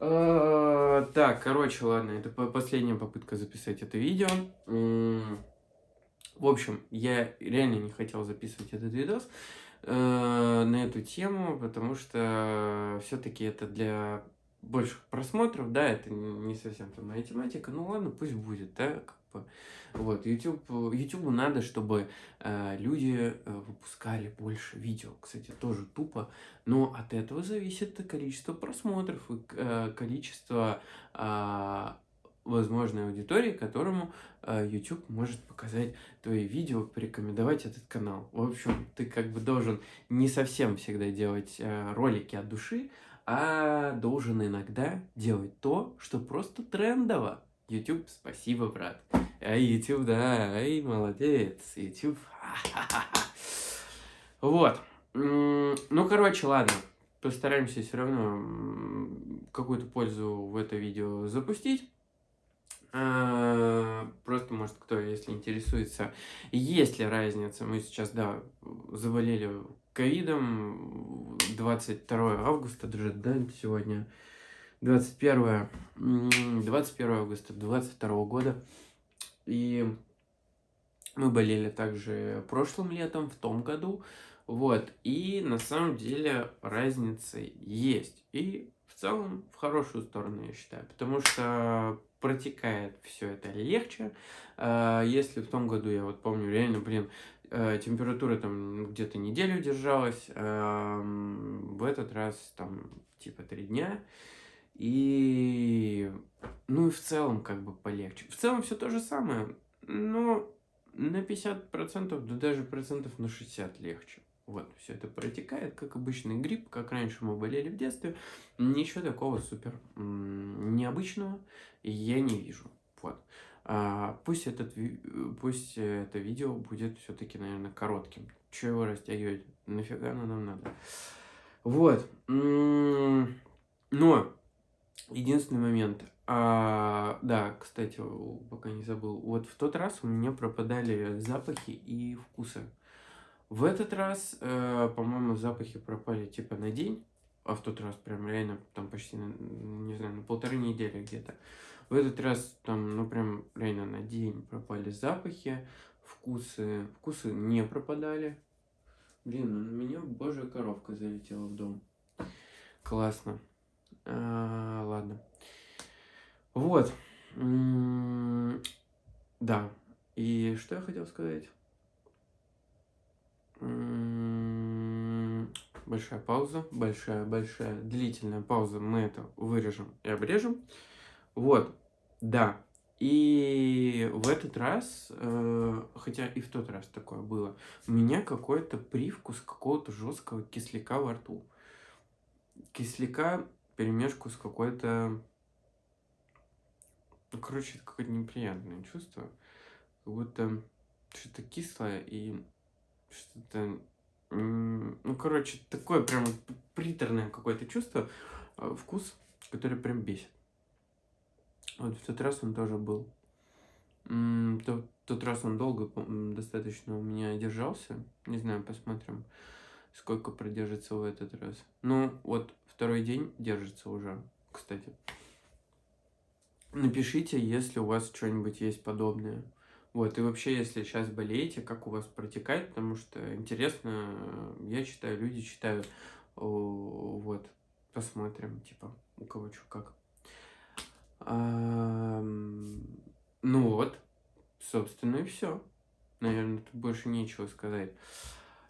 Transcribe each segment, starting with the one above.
А, Так, короче, ладно, это по- последняя попытка записать это видео. В общем, я реально не хотел записывать этот видос э, на эту тему, потому что все-таки это для больших просмотров, да, это не совсем там моя тематика, ну ладно, пусть будет, да, как бы. Вот, YouTube, YouTube надо, чтобы э, люди э, выпускали больше видео. Кстати, тоже тупо, но от этого зависит количество просмотров и э, количество а, возможной аудитории, которому э, YouTube может показать твои видео, порекомендовать этот канал. В общем, ты как бы должен не совсем всегда делать э, ролики от души, а должен иногда делать то, что просто трендово. YouTube, спасибо, брат. Ай, YouTube, да, ай, молодец, YouTube. Вот. Ну, короче, ладно. Постараемся все равно какую-то пользу в это видео запустить. А, Просто, может, кто, если интересуется, есть ли разница. Мы сейчас, да, заболели ковидом 22 августа, даже, да, сегодня 21, м, 21 августа 22 года. И мы болели также прошлым летом, в том году. Вот. И на самом деле разница есть. И в целом в хорошую сторону, я считаю. Потому что протекает все это легче. А, Если в том году, я вот помню, реально, блин, температура там где-то неделю держалась, ам, в этот раз там типа три дня. И ну и в целом как бы полегче. В целом все то же самое, но на 50%, да даже процентов на 60 легче. Вот, все это протекает, как обычный грипп, как раньше мы болели в детстве. Ничего такого супер необычного я не вижу. Вот. А, пусть, этот, э, пусть это видео будет все-таки, наверное, коротким. Чего его растягивать? Нафига оно нам надо? Вот. Но единственный момент. А, да, кстати, пока не забыл. Вот в тот раз у меня пропадали запахи и вкусы. В этот раз, э, по-моему, запахи пропали типа на день, а в тот раз прям реально там почти, не знаю, на полторы недели где-то. В этот раз там, ну прям реально на день пропали запахи, вкусы, вкусы не пропадали. Блин, ну на меня божья коровка залетела в дом. Классно. А, ладно. Вот. Да. И что я хотел сказать? Большая пауза, большая, большая, длительная пауза. Мы это вырежем и обрежем. Вот, да. И в этот раз, э, хотя и в тот раз такое было, у меня какой-то привкус какого-то жесткого кисляка во рту. Кисляка перемешку с какой-то... Ну, короче, это какое-то неприятное чувство. Как будто что-то кислое и что-то... Ну, короче, такое прям приторное какое-то чувство, э, вкус, который прям бесит. Вот в тот раз он тоже был. М, то- тот раз он долго достаточно у меня держался. Не знаю, посмотрим, сколько продержится в этот раз. Ну, вот второй день держится уже, кстати. Напишите, если у вас что-нибудь есть подобное. Вот, и вообще, если сейчас болеете, как у вас протекает, потому что интересно, э, я читаю, люди читают. Вот, посмотрим, типа, у кого что как. Ну вот, собственно, и все. Наверное, тут больше нечего сказать.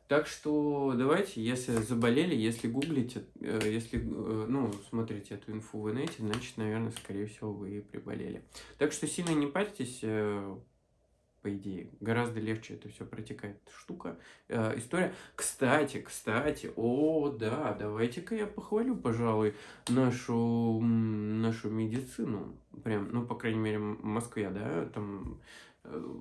Так что давайте, если заболели, если гуглите, э, если, э, ну, смотрите эту инфу в инете, значит, наверное, скорее всего, вы и приболели. Так что сильно не парьтесь, э, по идее. Гораздо легче это все протекает штука, э, история. Кстати, кстати, о, да, давайте-ка я похвалю, пожалуй, нашу, нашу медицину. Прям, ну, по крайней мере, в Москве, да, там э,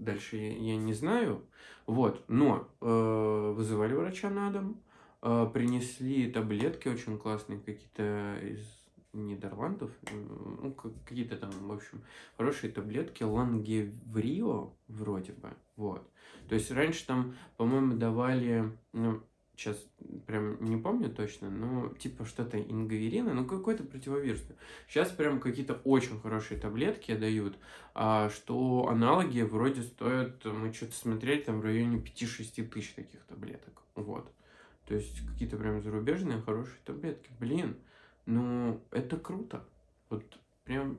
дальше я, я не знаю. Вот, но э, вызывали врача на дом, э, принесли таблетки очень классные, какие-то из Нидерландов, ну, как- какие-то там, в общем, хорошие таблетки, лангеврио вроде бы, вот. То есть раньше там, по-моему, давали, ну, сейчас прям не помню точно, но типа что-то ингаверина, ну какой-то противовирусный. Сейчас прям какие-то очень хорошие таблетки дают, а, что аналоги вроде стоят, мы что-то смотрели, там в районе 5-6 тысяч таких таблеток. Вот. То есть какие-то прям зарубежные хорошие таблетки. Блин, ну это круто. Вот прям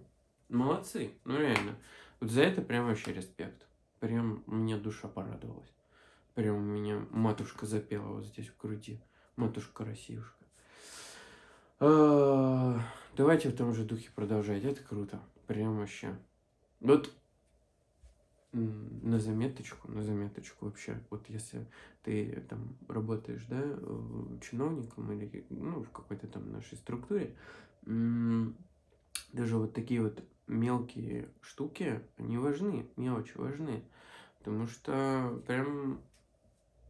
молодцы. Ну реально. Вот за это прям вообще респект. Прям мне душа порадовалась. Прям у меня матушка запела вот здесь в груди. Матушка-росиюшка. А, давайте в том же духе продолжать. Это круто. Прям вообще. Вот на заметочку, на заметочку вообще. Вот если ты там работаешь, да, чиновником или ну, в какой-то там нашей структуре, даже вот такие вот мелкие штуки, они важны, мелочи важны. Потому что прям,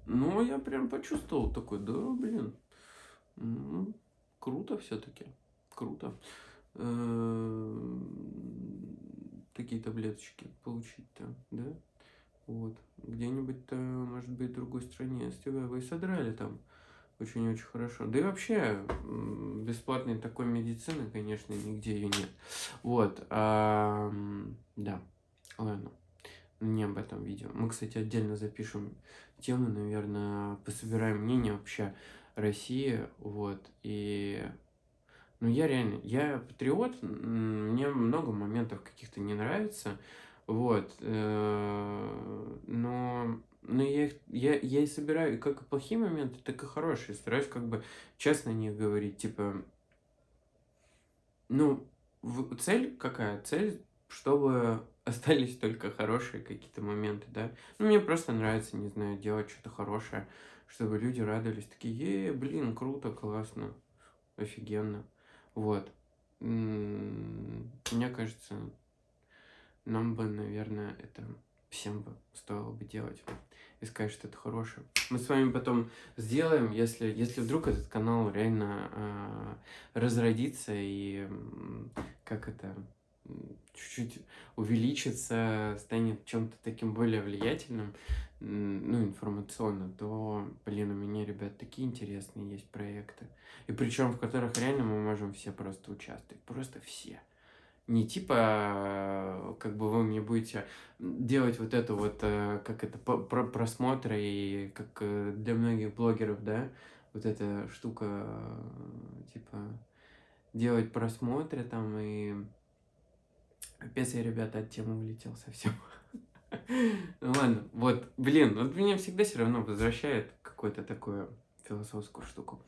ну, я прям почувствовал такой, да, блин, ну, круто все-таки, круто. Такие таблеточки получить-то, да? Вот. Где-нибудь-то, может быть, в другой стране с тебя вы содрали там очень-очень хорошо. Да и вообще, бесплатной такой медицины, конечно, нигде ее нет. Вот. А, да. Ладно. Не об этом видео. Мы, кстати, отдельно запишем тему, наверное, пособираем мнение вообще России. Вот. И ну, я реально, я патриот, мне много моментов каких-то не нравится, вот, э, но, но я, их, я, я и собираю как и плохие моменты, так и хорошие, стараюсь как бы честно о них говорить, типа, ну, цель какая? Цель, чтобы остались только хорошие какие-то моменты, да. Ну, мне просто нравится, не знаю, делать что-то хорошее, чтобы люди радовались, такие, е, блин, круто, классно, офигенно. Вот. Мне кажется, нам бы, наверное, это всем бы стоило бы делать и сказать, что это хорошее. Мы с вами потом сделаем, если, если вдруг этот канал реально э, разродится и как это чуть-чуть увеличится, станет чем-то таким более влиятельным, ну, информационно, то, блин, у меня, ребят, такие интересные есть проекты. И причем в которых реально мы можем все просто участвовать. Просто все. Не типа, как бы вы мне будете делать вот это вот, э, как это, про просмотры, и как э, для многих блогеров, да, вот эта штука, э, типа, делать просмотры там и Капец, я, ребята, от темы улетел совсем. Ну ладно, вот, блин, вот меня всегда все равно возвращает какую-то такую философскую штуку.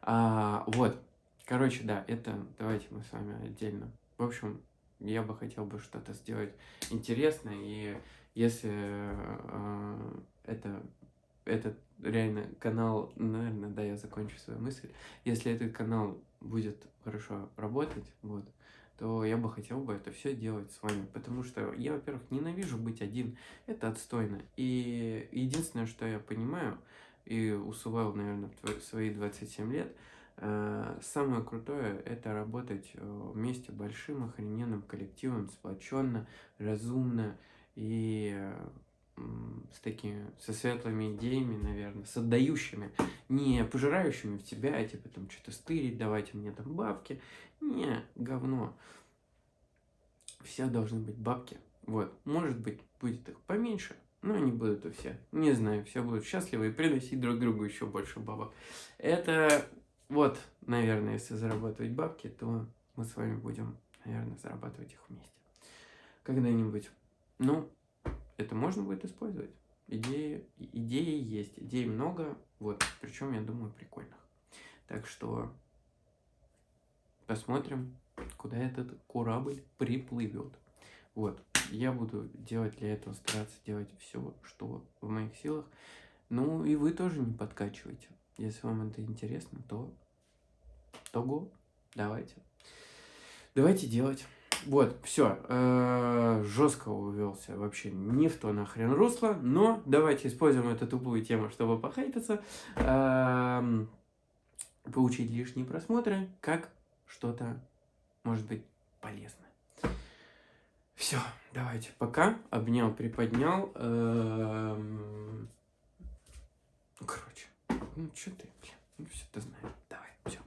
А, вот, короче, да, это давайте мы с вами отдельно. В общем, я бы хотел бы что-то сделать интересное, и если э, это, этот реально канал, наверное, да, я закончу свою мысль, если этот канал будет хорошо работать, вот, то я бы хотел бы это все делать с вами, потому что я, во-первых, ненавижу быть один, это отстойно, и единственное, что я понимаю, и усвоил, наверное, в свои 27 лет, э, самое крутое – это работать э, вместе большим охрененным коллективом, сплоченно, разумно и с такими, со светлыми идеями, наверное, с отдающими, не пожирающими в тебя, а типа там что-то стырить, давайте мне там бабки. Не, говно. Все должны быть бабки. Вот, может быть, будет их поменьше, но они будут у всех. Не знаю, все будут счастливы и приносить друг другу еще больше бабок. Это вот, наверное, если зарабатывать бабки, то мы с вами будем, наверное, зарабатывать их вместе. Когда-нибудь. Ну, это можно будет использовать. Идеи, идеи есть, идей много, вот, причем, я думаю, прикольных. Так что посмотрим, куда этот корабль приплывет. Вот, я буду делать для этого, стараться делать все, что в моих силах. Ну, и вы тоже не подкачивайте. Если вам это интересно, то того, давайте. Давайте делать. Вот, все. Э, жестко увелся вообще не в то нахрен русло, но давайте используем эту тупую тему, чтобы похайтиться, эм, получить лишние просмотры, как что-то может быть полезно. Все, давайте, пока. Обнял, приподнял. Эм, короче. Ну, что ты, блин, ну все ты знаешь. Давай, все.